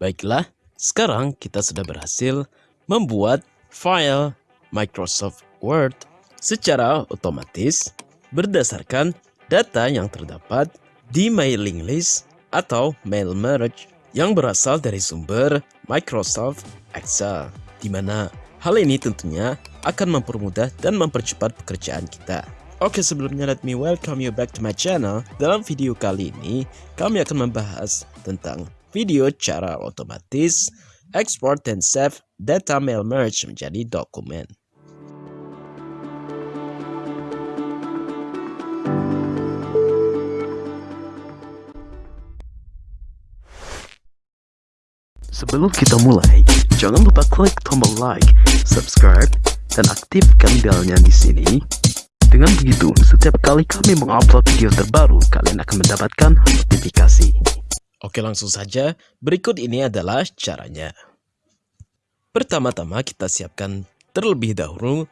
Baiklah, sekarang kita sudah berhasil membuat file Microsoft Word secara otomatis berdasarkan data yang terdapat di mailing list atau mail merge yang berasal dari sumber Microsoft Excel, di mana hal ini tentunya akan mempermudah dan mempercepat pekerjaan kita. Oke sebelumnya let me welcome you back to my channel. Dalam video kali ini kami akan membahas tentang video cara otomatis export dan save data mail merge menjadi dokumen. Sebelum kita mulai, jangan lupa klik tombol like, subscribe, dan aktifkan belnya di sini dengan begitu, setiap kali kami mengupload video terbaru, kalian akan mendapatkan notifikasi. Oke langsung saja, berikut ini adalah caranya. Pertama-tama kita siapkan terlebih dahulu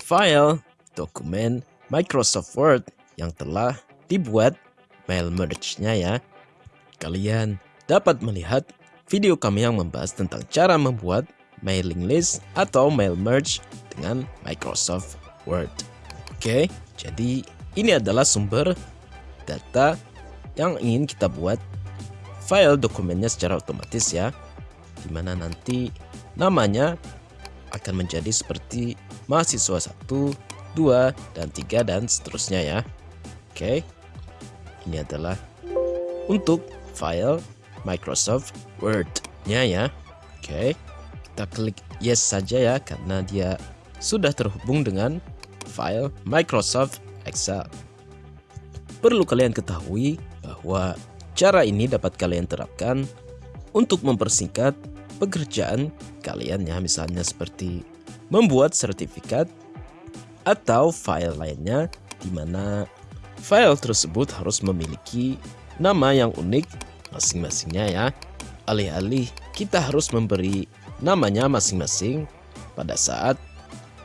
file dokumen Microsoft Word yang telah dibuat mail merge-nya ya. Kalian dapat melihat video kami yang membahas tentang cara membuat mailing list atau mail merge dengan Microsoft Word. Oke, jadi ini adalah sumber data yang ingin kita buat file dokumennya secara otomatis ya. Di mana nanti namanya akan menjadi seperti mahasiswa 1, 2, dan 3 dan seterusnya ya. Oke, ini adalah untuk file Microsoft Word-nya ya. Oke, kita klik yes saja ya karena dia sudah terhubung dengan file Microsoft Excel. Perlu kalian ketahui bahwa cara ini dapat kalian terapkan untuk mempersingkat pekerjaan kalian ya misalnya seperti membuat sertifikat atau file lainnya di mana file tersebut harus memiliki nama yang unik masing-masingnya ya. Alih-alih kita harus memberi namanya masing-masing pada saat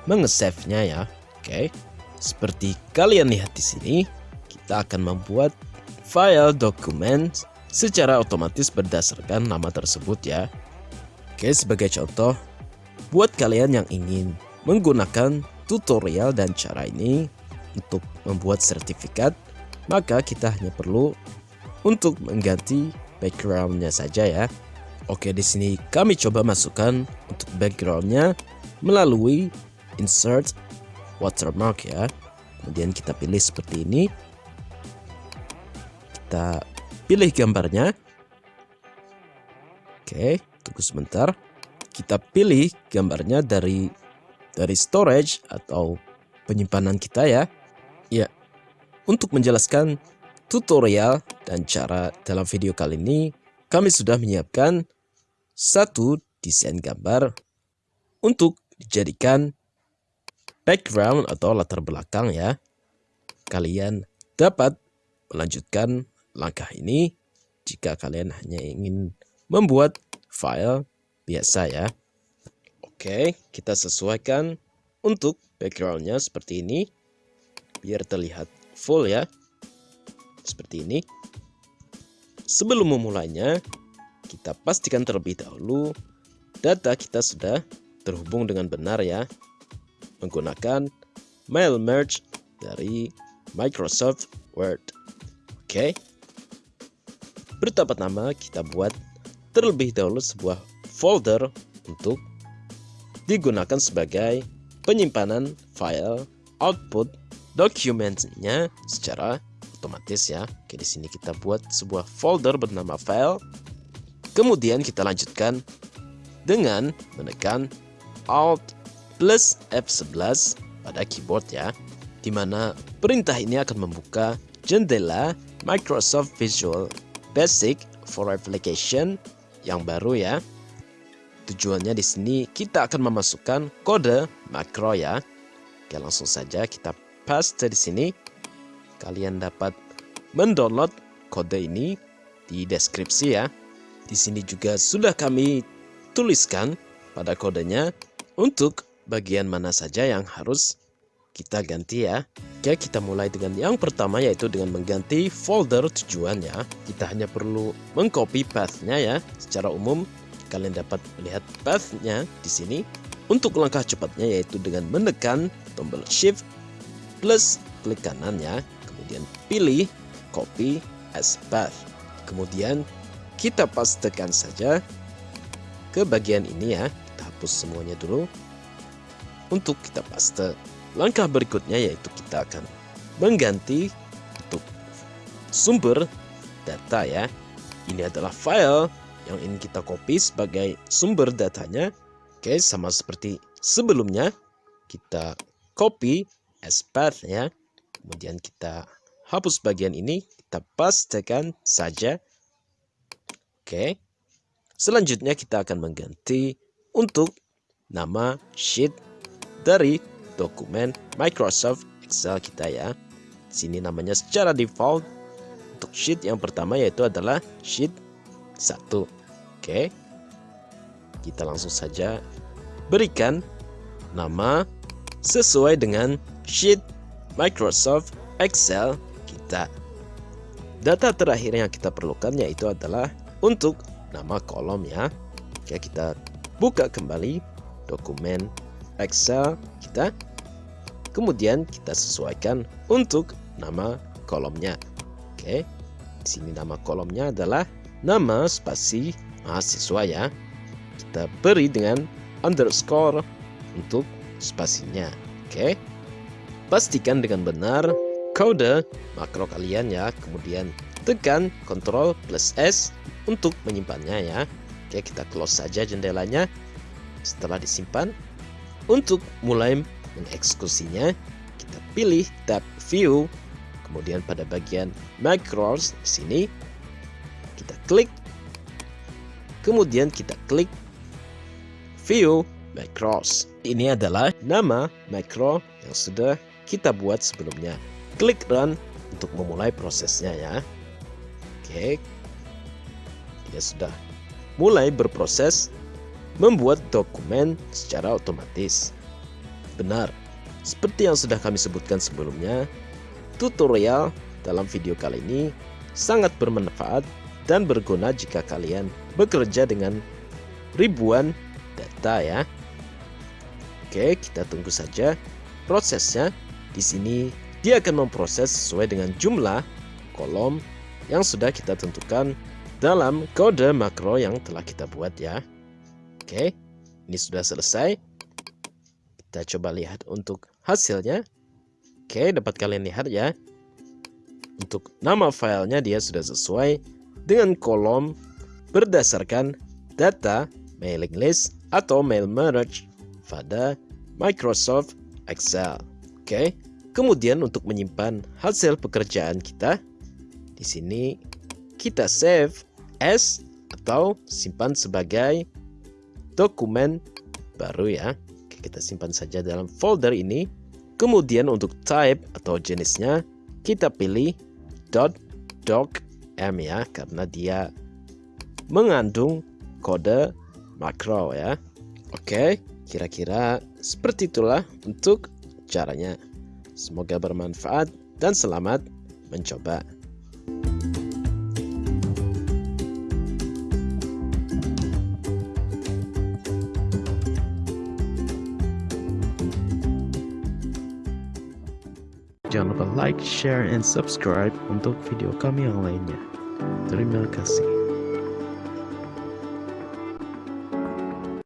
mengesave-nya ya. Oke, seperti kalian lihat di sini, kita akan membuat file dokumen secara otomatis berdasarkan nama tersebut ya. Oke, sebagai contoh, buat kalian yang ingin menggunakan tutorial dan cara ini untuk membuat sertifikat, maka kita hanya perlu untuk mengganti backgroundnya saja ya. Oke, di sini kami coba masukkan untuk backgroundnya melalui insert watermark ya kemudian kita pilih seperti ini kita pilih gambarnya. Oke tunggu sebentar. Kita pilih gambarnya dari dari storage atau penyimpanan kita ya. Ya untuk menjelaskan tutorial dan cara dalam video kali ini kami sudah menyiapkan satu desain gambar untuk dijadikan background atau latar belakang ya. Kalian dapat melanjutkan langkah ini jika kalian hanya ingin membuat file biasa ya. Oke, kita sesuaikan untuk backgroundnya seperti ini biar terlihat full ya. Seperti ini. Sebelum memulainya, kita pastikan terlebih dahulu data kita sudah terhubung dengan benar ya menggunakan mail merge dari Microsoft Word. Oke. Bertapa-tama kita buat terlebih dahulu sebuah folder untuk digunakan sebagai penyimpanan file output dokumennya secara otomatis ya. Oke, di sini kita buat sebuah folder bernama file. Kemudian kita lanjutkan dengan menekan Alt plus F11 pada keyboard ya, di mana perintah ini akan membuka jendela Microsoft Visual Basic for Application yang baru ya. Tujuannya di sini kita akan memasukkan kode makro ya. Oke, langsung saja kita paste di sini. Kalian dapat mendownload kode ini di deskripsi ya. Di sini juga sudah kami tuliskan pada kodenya untuk bagian mana saja yang harus kita ganti ya. Oke, kita mulai dengan yang pertama yaitu dengan mengganti folder tujuan ya. Kita hanya perlu mengcopy path-nya ya. Secara umum kalian dapat melihat path-nya di sini. Untuk langkah cepatnya yaitu dengan menekan tombol shift plus klik kanan ya. Kemudian pilih copy as path. Kemudian kita pastekan saja ke bagian ini ya. Kita hapus semuanya dulu. Untuk kita paste. Langkah berikutnya yaitu kita akan mengganti untuk sumber data ya. Ini adalah file yang ingin kita copy sebagai sumber datanya. Oke, sama seperti sebelumnya kita copy as path ya. Kemudian kita hapus bagian ini, kita pastekan saja. Oke. Selanjutnya kita akan mengganti untuk nama sheet dari dokumen Microsoft Excel kita ya. Sini namanya secara default untuk sheet yang pertama yaitu adalah sheet 1. Oke. Kita langsung saja berikan nama sesuai dengan sheet Microsoft Excel kita. Data terakhir yang kita perlukan yaitu adalah untuk nama kolom ya. Oke, kita buka kembali dokumen Excel kita Kemudian kita sesuaikan untuk nama kolomnya. Oke. Di sini nama kolomnya adalah nama spasi mahasiswa ya. Kita beri dengan underscore untuk spasinya. Oke. Pastikan dengan benar kode makro kalian ya. Kemudian tekan Ctrl plus S untuk menyimpannya ya. Oke, kita close saja jendelanya. Setelah disimpan, untuk mulai mengeksekusinya, kita pilih tab View, kemudian pada bagian Macros di sini kita klik, kemudian kita klik View Macros. Ini adalah nama macro yang sudah kita buat sebelumnya. Klik Run untuk memulai prosesnya ya. Oke, dia sudah mulai berproses membuat dokumen secara otomatis. Benar, seperti yang sudah kami sebutkan sebelumnya, tutorial dalam video kali ini sangat bermanfaat dan berguna jika kalian bekerja dengan ribuan data ya. Oke, kita tunggu saja prosesnya. Di sini dia akan memproses sesuai dengan jumlah kolom yang sudah kita tentukan dalam kode makro yang telah kita buat ya. Oke, ini sudah selesai. Kita coba lihat untuk hasilnya. Oke, dapat kalian lihat ya. Untuk nama filenya dia sudah sesuai dengan kolom berdasarkan data mailing list atau mail merge pada Microsoft Excel. Oke. Kemudian untuk menyimpan hasil pekerjaan kita di sini kita save as atau simpan sebagai dokumen baru ya kita simpan saja dalam folder ini. Kemudian untuk type atau jenisnya kita pilih .docm ya karena dia mengandung kode makro ya. Oke, kira-kira seperti itulah untuk caranya. Semoga bermanfaat dan selamat mencoba. Jangan lupa like, share, and subscribe untuk video kami yang lainnya. Terima kasih.